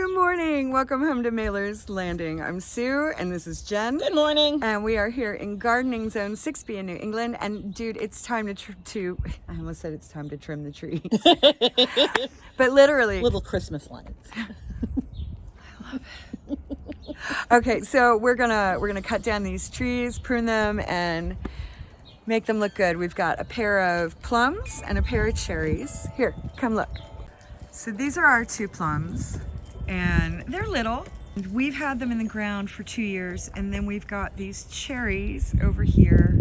Good morning. Welcome home to Mailer's Landing. I'm Sue and this is Jen. Good morning. And we are here in Gardening Zone 6B in New England. And dude, it's time to, tr- to I almost said it's time to trim the trees. but literally. Little Christmas lights. okay, so we're gonna we're gonna cut down these trees, prune them, and make them look good. We've got a pair of plums and a pair of cherries. Here, come look. So these are our two plums and they're little. We've had them in the ground for two years and then we've got these cherries over here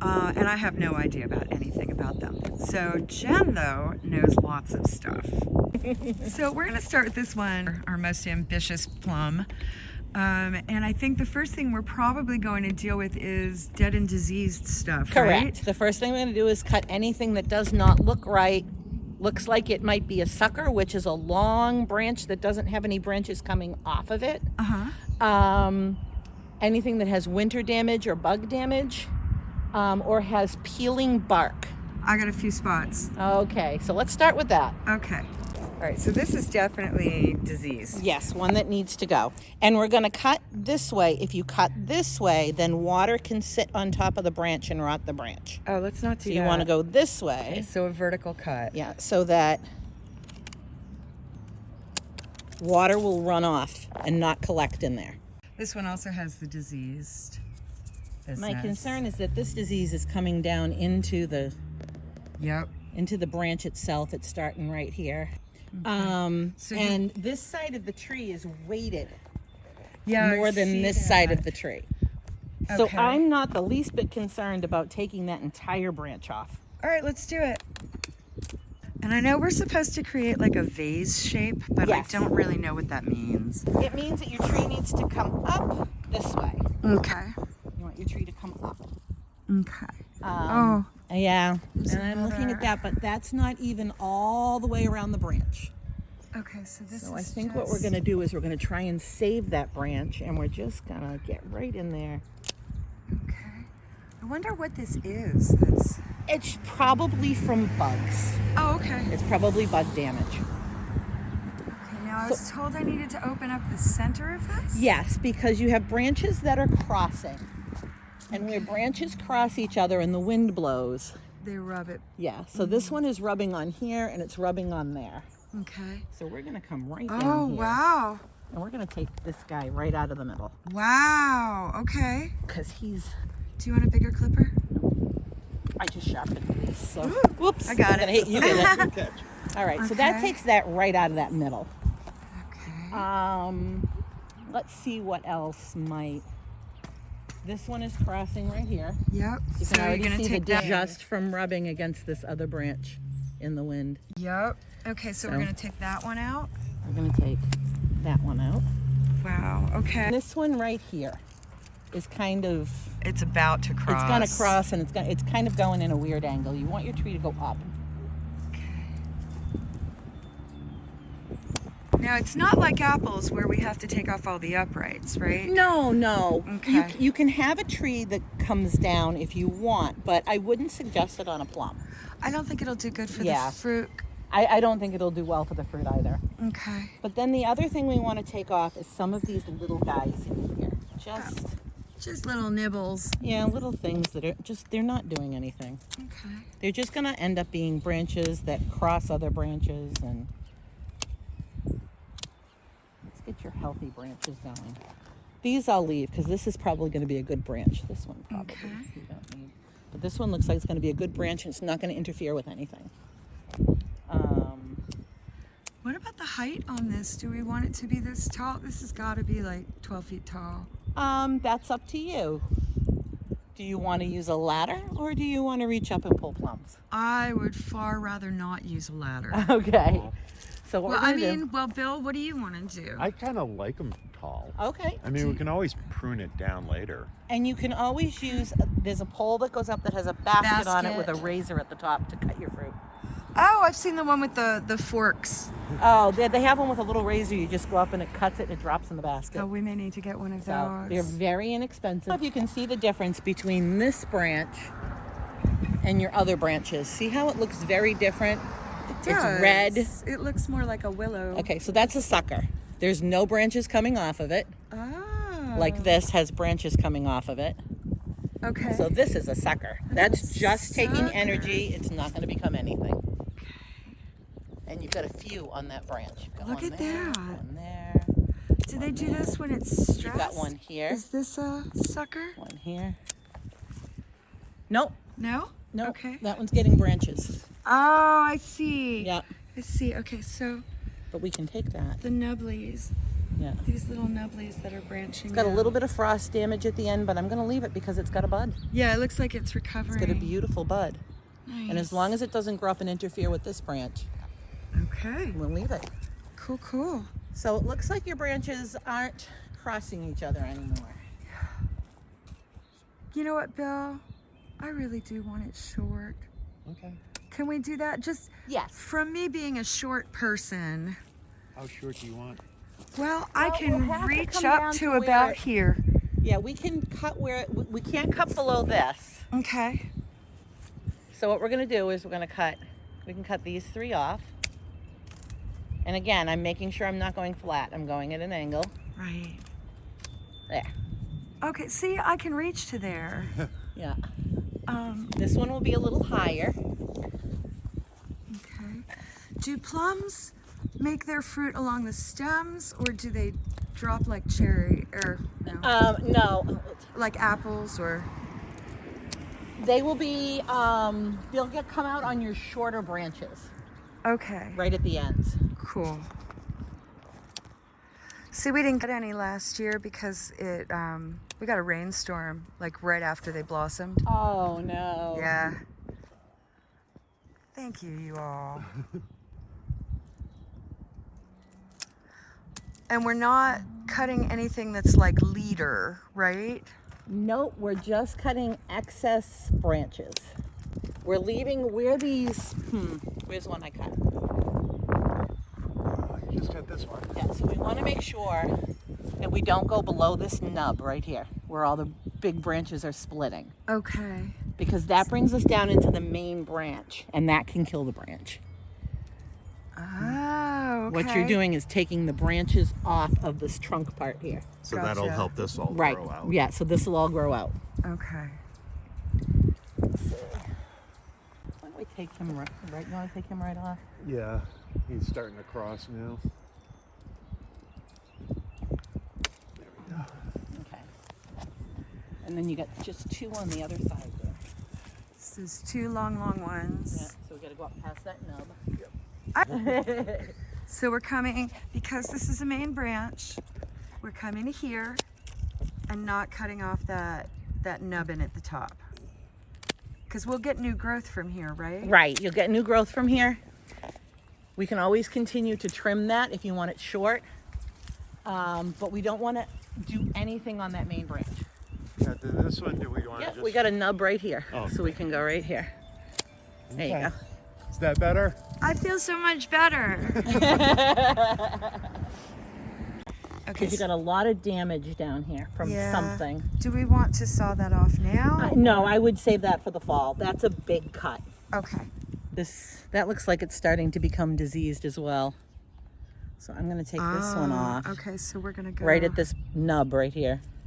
uh, and I have no idea about anything about them. So Jen though knows lots of stuff. so we're gonna start with this one, our most ambitious plum. Um, and I think the first thing we're probably going to deal with is dead and diseased stuff, Correct. right? The first thing we're going to do is cut anything that does not look right. Looks like it might be a sucker, which is a long branch that doesn't have any branches coming off of it. Uh-huh. Um, anything that has winter damage or bug damage um, or has peeling bark. I got a few spots. Okay, so let's start with that. Okay. All right, so this is definitely diseased. Yes, one that needs to go. And we're going to cut this way. If you cut this way, then water can sit on top of the branch and rot the branch. Oh, let's not do So that. you want to go this way. Okay, so a vertical cut. Yeah, so that water will run off and not collect in there. This one also has the diseased business. My concern is that this disease is coming down into the Yep. into the branch itself. It's starting right here. Um, So you- and this side of the tree is weighted Yeah. I more than see this side that. of the tree. So Okay. I'm not the least bit concerned about taking that entire branch off. All right, let's do it. And I know we're supposed to create like a vase shape, but Yes. I don't really know what that means. It means that your tree needs to come up this way. Okay. You want your tree to come up. Okay. Um, oh, Yeah, There's and I'm looking at that, but that's not even all the way around the branch. okay. So this So I think what we're gonna do is we're gonna try and save that branch and we're just gonna get right in there. Okay. I wonder what this is. That's. It's probably from bugs. Oh, okay. It's probably bug damage. Okay. Now I was told I needed to open up the center of this. Yes, because you have branches that are crossing. And where branches cross each other and the wind blows, They rub it. yeah. So this one is rubbing on here and it's rubbing on there. Okay. So we're gonna come right down Oh wow. And we're gonna take this guy right out of the middle. Wow. Okay. Because he's Do you want a bigger clipper? I just sharpened these, so whoops. I got I'm gonna it. hit you with it. All right, so that takes that right out of that middle. Okay. Um, let's see what else might. This one is crossing right here. Yep. You so can already you're gonna see take that. just from rubbing against this other branch in the wind. Yep. Okay, so, we're gonna take that one out. We're gonna take that one out. Wow. Okay. And this one right here is kind of It's about to cross. it's gonna cross and it's gonna it's kind of going in a weird angle. You want your tree to go up. Now it's not like apples where we have to take off all the uprights, right? No, no. You, Okay. you can have a tree that comes down if you want, but I wouldn't suggest it on a plum. I don't think it'll do good for Yeah. the fruit. I, I don't think it'll do well for the fruit either. Okay. But then the other thing we want to take off is some of these little guys in here. Just, oh. Just little nibbles. yeah, little things that are just, they're not doing anything. Okay. They're just going to end up being branches that cross other branches and get your healthy branches going. These I'll leave because this is probably going to be a good branch. This one probably Okay. you don't need. But this one looks like it's going to be a good branch and it's not going to interfere with anything. Um, What about the height on this? Do we want it to be this tall? This has got to be like 12 feet tall. um, that's up to you. Do you want to use a ladder or do you want to reach up and pull plums? I would far rather not use a ladder. Okay. So what well, I gonna do- mean, well, Bill, what do you want to do? I kind of like them tall. Okay. I mean, we can always prune it down later. And you can always use, there's a pole that goes up that has a basket, on it with a razor at the top to cut your fruit. oh, I've seen the one with the, the forks. Oh, they, they have one with a little razor. You just go up and it cuts it and it drops in the basket. Oh, we may need to get one of so they're very inexpensive. If you can see the difference between this branch and your other branches. See how it looks very different? It's red. It looks more like a willow. Okay, so that's a sucker. There's no branches coming off of it. Oh. Like this has branches coming off of it. Okay. So this is a sucker. That's just taking energy. It's not going to become anything. Okay. And you've got a few on that branch. Look one at there, that. One there. do they do this when it's stressed? You've got one here. Is this a sucker? One here. Nope. No. Nope. Okay. That one's getting branches. Oh, I see. Yeah. I see. Okay, so But we can take that. the nubblies, Yeah. these little nubblies that are branching. It's got a little bit of frost damage at the end, but I'm going to leave it because it's got a bud. Yeah, it looks like it's recovering. It's got a beautiful bud. Nice. And as long as it doesn't grow up and interfere with this branch, Okay. we'll leave it. Cool. Cool. So it looks like your branches aren't crossing each other anymore. You know what, Bill? I really do want it short. Okay. Can we do that? Just Yes. from me being a short person. How short do you want? Well, I can we'll have to reach up to, to about it- here. Yeah, we can cut where we we can't cut below this. Okay. So what we're gonna do is we're gonna cut. We can cut these three off. And again, I'm making sure I'm not going flat. I'm going at an angle. Right. There. Okay. See, I can reach to there. Yeah. Um. This one will be a little higher. Okay. Do plums make their fruit along the stems, or do they drop like cherry or no, Um, no, like apples or? they will be. Um, they'll get come out on your shorter branches, Okay. right at the ends. Cool. See, we didn't get any last year because it um, we got a rainstorm like right after they blossomed. Oh no. Yeah. Thank you, you all. and we're not cutting anything that's like leader, right? Nope, we're just cutting excess branches. We're leaving where these. Hmm. Where's one I cut? You just cut this one. Yeah, so we want to make sure that we don't go below this nub right here, where all the big branches are splitting, Okay. because that brings us down into the main branch, and that can kill the branch. Oh, okay. What you're doing is taking the branches off of this trunk part here. So Gotcha. that'll help this all Right. grow out. Yeah, so this will all grow out. Okay. Why don't we take him right? right you want to take him right off? Yeah. He's starting to cross now. Okay. And then you got just two on the other side there. This is two long, long Yeah, ones. so we got to go up past that nub. So we're coming, because this is a main branch, we're coming to here and not cutting off that, that nubbin at the top. Because we'll get new growth from here, right? Right, you'll get new growth from here. We can always continue to trim that if you want it short. Um, but we don't want to do anything on that main branch. Yeah, this one, do we want to Yeah, just... we got a nub right here. Oh, so we can go right here. There you go. Is that better? I feel so much better. okay, Because you got a lot of damage down here from Yeah. something. do we want to saw that off now? Uh, no, I would save that for the fall. That's a big cut. Okay. This that looks like it's starting to become diseased as well. So I'm going to take this one Ah, off. Okay, so we're gonna go Right at this nub right here Okay.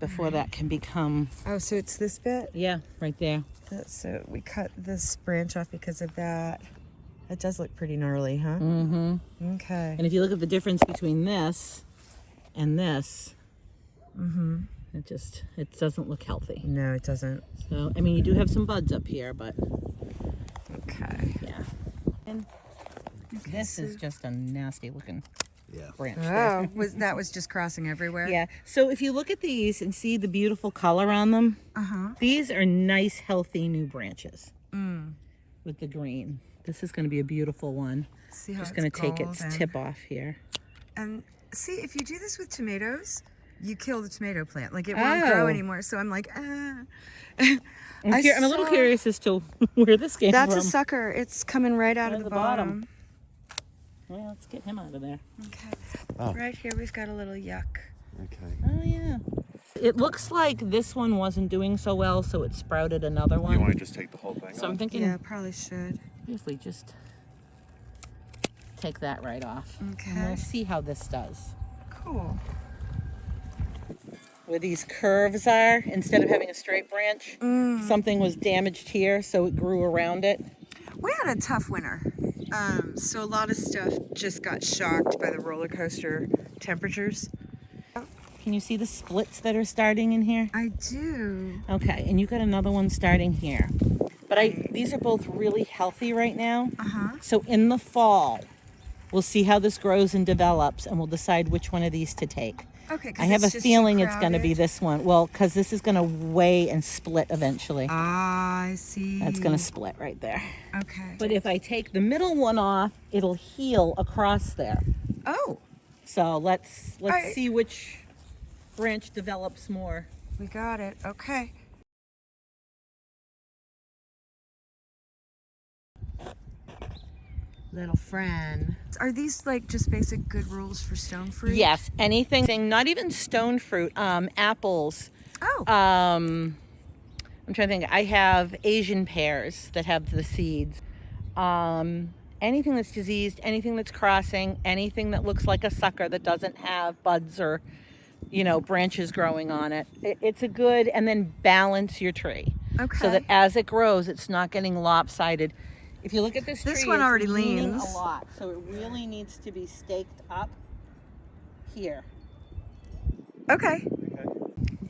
Before that can become Oh, so it's this bit. yeah, right there. That- So we cut this branch off because of that. That does look pretty gnarly, huh? Mm-hmm. Okay. And if you look at the difference between this and this, Mm-hmm. it just it doesn't look healthy. No, it doesn't. So I mean, you do have some buds up here, but Okay. yeah. And this is just a nasty looking Yeah. branch. Oh, was that was just crossing everywhere? Yeah. So if you look at these and see the beautiful color on them, Uh huh. these are nice, healthy new branches Mm. with the green. This is going to be a beautiful one. See how Just going to take its tip off here. And see, if you do this with tomatoes, you kill the tomato plant. Like it won't grow Oh. anymore. So I'm like, ah. I'm, I cur- I'm a little curious as to where this came That's from. That's a sucker. It's coming right out Right of the the bottom. bottom. Well, let's get him out of there. Okay. Oh. Right here, we've got a little yuck. Okay. Oh yeah. It looks like this one wasn't doing so well, so it sprouted another one. You want to just take the whole thing So I'm thinking Yeah, probably should. Usually just take that right off. And Okay. we'll see how this does. Cool. Where these curves are, instead of having a straight branch, Mm. something was damaged here, so it grew around it. We had a tough winter. Um, so a lot of stuff just got shocked by the roller coaster temperatures. Can you see the splits that are starting in here? I do. Okay, and you got another one starting here. But I these are both really healthy right now. Uh-huh. So in the fall, we'll see how this grows and develops and we'll decide which one of these to take. Okay. I have a it's just too feeling it's going to be this one. Well, cuz this is going to weigh and split eventually. Ah, I see. That's going to split right there. Okay. But if I take the middle one off, it'll heal across there. oh, So let's let's Alright. see which branch develops more. we got it. Okay. Little friend. Are these like just basic good rules for stone fruit? Yes, anything, not even stone fruit, um, apples. Oh. Um, I'm trying to think. I have Asian pears that have the seeds. Um, anything that's diseased, anything that's crossing, anything that looks like a sucker that doesn't have buds or, you know, branches growing on it. it it's a good, and then balance your tree. okay. So that as it grows, it's not getting lopsided. If you look at this This tree, one already leans. a lot, so it really needs to be staked up here. okay. Okay.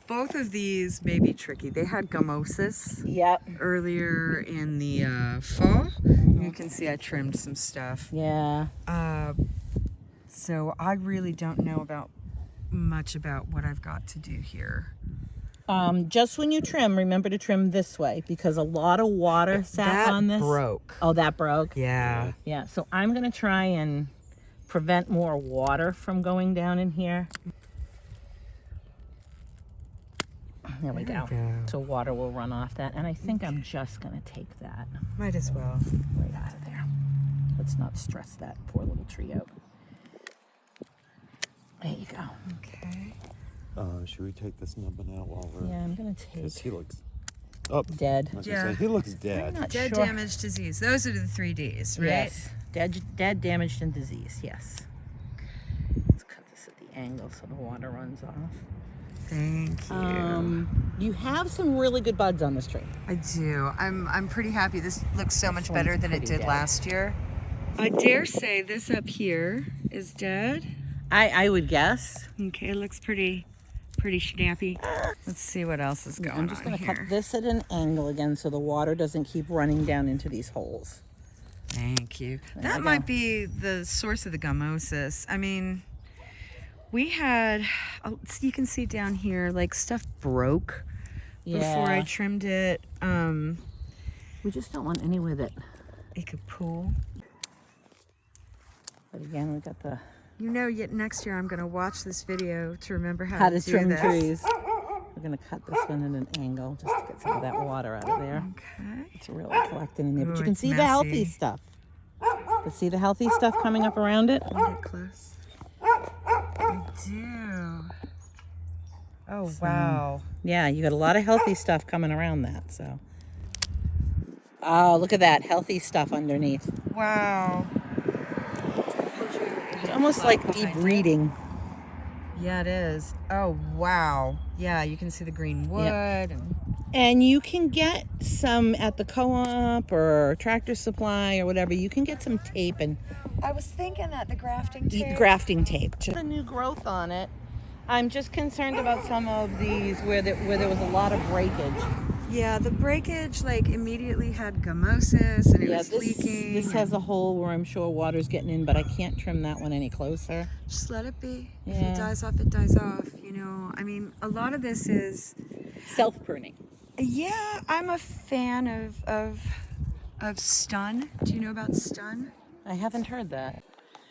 Both of these may be tricky. They had gummosis Yep. earlier in the uh, fall. You can see I trimmed some stuff. Yeah. Uh, so I really don't know about much about what I've got to do here. Um, just when you trim, remember to trim this way because a lot of water sat on this. broke. Oh, that broke. Yeah. Yeah. So I'm gonna try and prevent more water from going down in here. There we There go. go. So water will run off that, and I think I'm just gonna take that Might as well. right out of there. Let's not stress that poor little tree out. There you go. Okay. Uh, should we take this nubbin out while we're? Yeah, I'm gonna take Because he looks. Oh, dead. Yeah. say he looks I'm dead. not Dead, sure. damaged, disease. Those are the three Ds, right? Yes. Dead, dead, damaged, and disease. Yes. Let's cut this at the angle so the water runs off. Thank you. Um, you have some really good buds on this tree. I do. I'm I'm pretty happy. This looks so much better than it did dead. last year. I dare say this up here is dead. I, I would guess. Okay, it looks pretty pretty snappy. Let's see what else is going I'm just on going to cut this at an angle again so the water doesn't keep running down into these holes. Thank you. There That might be the source of the gummosis. I mean, we had, oh, you can see down here, like stuff broke before I trimmed it. Um, We just don't want anywhere that. it could pool. But again, we got the You know, yet next year I'm going to watch this video to remember how, how to, to trim this. trees. We're going to cut this one at an angle just to get some of that water out of there. Okay. It's really collecting in there. But you can see the healthy messy. stuff. You see the healthy stuff coming up around it? Get close. I do. Oh, wow. Yeah, you got a lot of healthy stuff coming around that, so. Oh, look at that healthy stuff underneath. Wow. It's almost like deep reading. Yeah, it is. Oh, wow. Yeah, you can see the green wood. Yep. And And you can get some at the co-op or tractor supply or whatever. You can get some tape and I was thinking that the grafting eat grafting tape. The new growth on it. I'm just concerned about some of these where there, where there was a lot of breakage. Yeah, the breakage like immediately had gummosis and it yeah, was this leaking. this has a hole where I'm sure water's getting in, but I can't trim that one any closer. Just let it be. If Yeah. it dies off, it dies off. You know, I mean, a lot of this is. Self pruning. Yeah, I'm a fan of of of stun. Do you know about stun? I haven't heard that.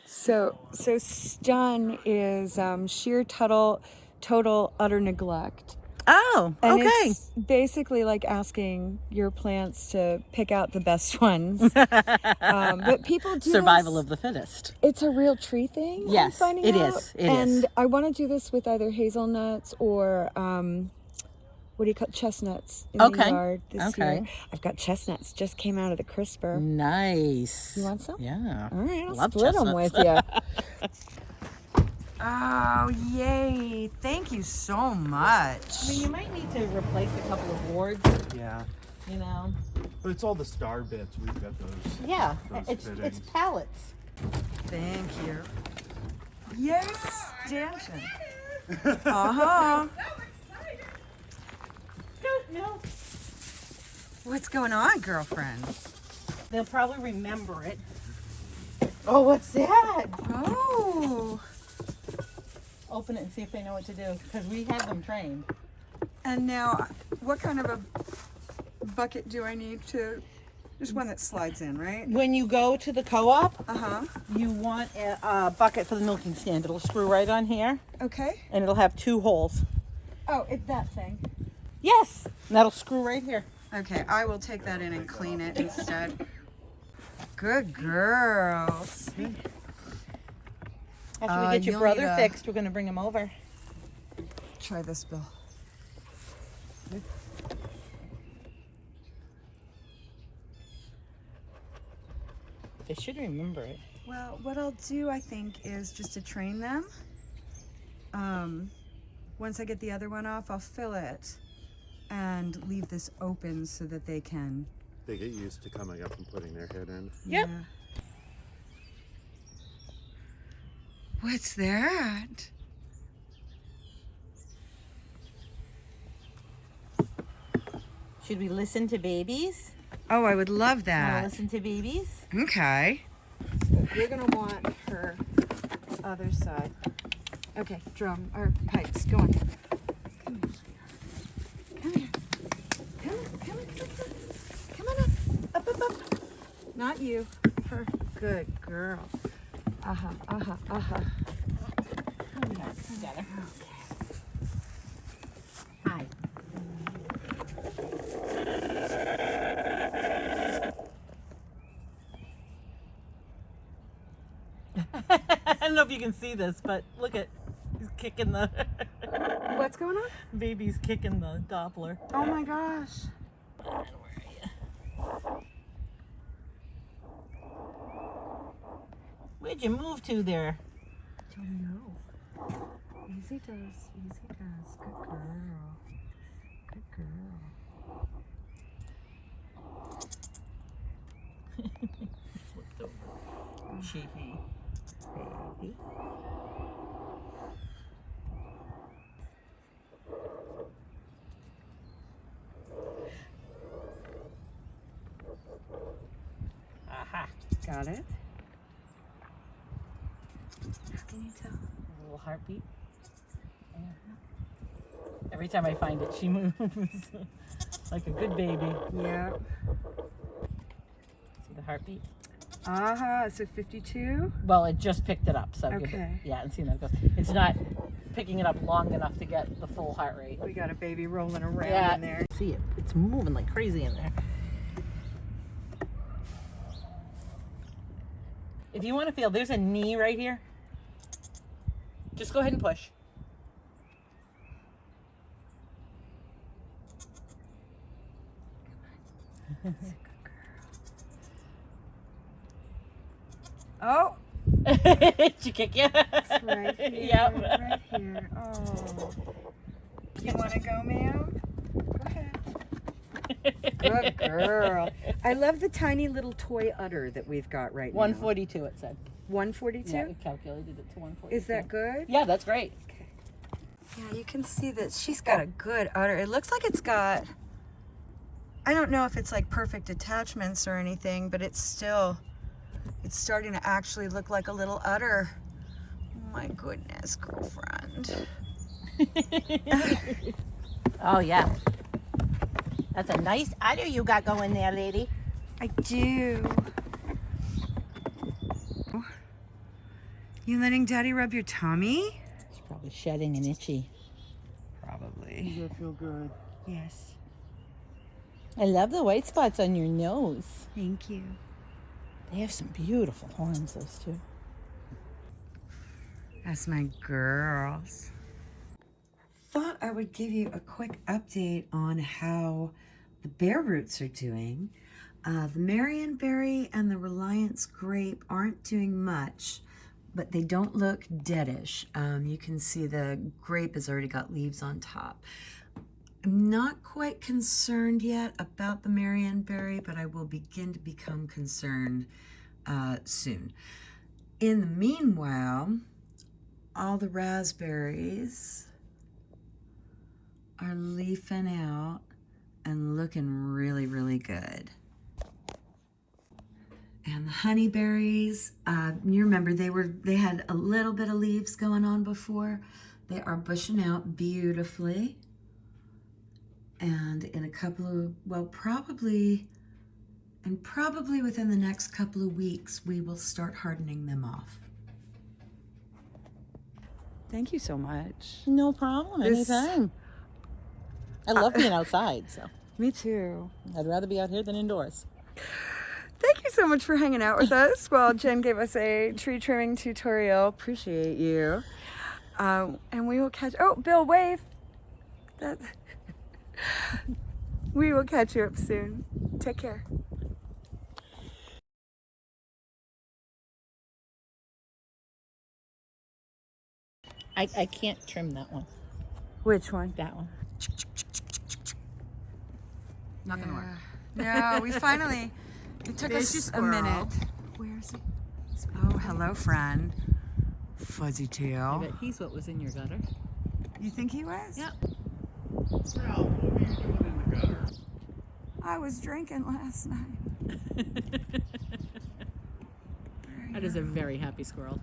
So, so stun is um, sheer total, total utter neglect. Oh, And okay. it's basically like asking your plants to pick out the best ones. um, but people do Survival this- of the fittest. It's a real tree thing. I'm Yes, finding it out. is, it and is. I want to do this with either hazelnuts or um, what do you call chestnuts in Okay. the yard this Okay. year. I've got chestnuts just came out of the crisper. Nice. You want some? Yeah. All right, I'll Love split them with you. oh, yay. Thank you so much. I mean, you might need to replace a couple of boards, Yeah. you know. But it's all the star bits. We've got those. Yeah, Those it's it's pallets. Thank you. Yes, Stanton. Uh-huh. No, What's going on, girlfriend? they'll probably remember it. Oh, what's that? Oh. Open it and see if they know what to do, because we have them trained. And now, what kind of a bucket do I need to? Just one that slides in, right? When you go to the co-op, Uh huh. you want a, a bucket for the milking stand. It'll screw right on here, Okay. and it'll have two holes. Oh, it's that thing. Yes, and that'll screw right here. Okay, I will take that in and clean it instead. Good girls. After Uh, we get your brother need a- fixed, we're gonna bring him over. Try this, Bill. They should remember it. Well, what I'll do, I think, is just to train them. Um, once I get the other one off, I'll fill it and leave this open so that they can. They get used to coming up and putting their head in. Yep. Yeah. What's that? Should we listen to babies? Oh, I would love Wanna that. listen to babies? Okay. You're gonna want her other side. Okay, drum or pipes. Go on. Come here. Come here. On, come on, come on. Come on up. Up, up, up. Not you. Her. Good girl. Uh-huh, uh-huh, uh-huh. Hi. I don't know if you can see this, but look at he's kicking the What's going on? baby's kicking the Doppler. Oh my gosh. Where'd you move to there? Don't know. Easy does, easy does. Good girl. Good girl. She, he. Baby. Aha. Got it? How can you tell? A little heartbeat. Every time I find it, she moves like a good baby. Yeah. See the heartbeat? Uh-huh. So 52? Well, it just picked it up, so give it- Okay. yeah, and see how that goes. It's not picking it up long enough to get the full heart rate. We got a baby rolling around Yeah, in there. see it. It's moving like crazy in there. If you want to feel, there's a knee right here. Just go ahead and push. Oh, Did she kick you? it's right here. Yep. Right here. Oh. You want to go, ma'am? Go ahead. Good girl. I love the tiny little toy udder that we've got right now. 142 it said. 142? Yeah, it calculated it to 142. Is that good? Yeah, that's great. Okay. Yeah, you can see that she's got a good udder. It looks like it's got, I don't know if it's like perfect attachments or anything, but it's still, it's starting to actually look like a little udder. Oh my goodness, girlfriend. Oh yeah. That's a nice udder you got going there, lady. I do. You letting daddy rub your tummy? It's probably shedding and itchy. Probably. Does that feel good? Yes. I love the white spots on your nose. Thank you. They have some beautiful horns, those two. That's my girls. thought I would give you a quick update on how the bare roots are doing. Uh, the Marionberry and the Reliance grape aren't doing much, but they don't look deadish. Um, you can see the grape has already got leaves on top. I'm not quite concerned yet about the Marianne Marionberry, but I will begin to become concerned uh, soon. In the meanwhile, all the raspberries are leafing out and looking really, really good. And the honeyberries, uh, you remember they were they had a little bit of leaves going on before. They are bushing out beautifully. And in a couple of, well, probably, and probably within the next couple of weeks, we will start hardening them off. Thank you so much. No problem. This- Anytime. I love being outside, so Me too. I'd rather be out here than indoors. Thank you so much for hanging out with us while Jen gave us a tree trimming tutorial. Appreciate you. Um, and we will catch, oh, Bill, wave. That, we will catch you up soon. Take care. I, I can't trim that one. Which one? That one. Not gonna work. No, we finally, it took There's us your a minute. Where's it? Oh, hello, friend. Fuzzy I tail. bet he's what was in your gutter. You think he was? Yep. Ralph, what were you doing in the gutter? I was drinking last night. That is a very happy squirrel.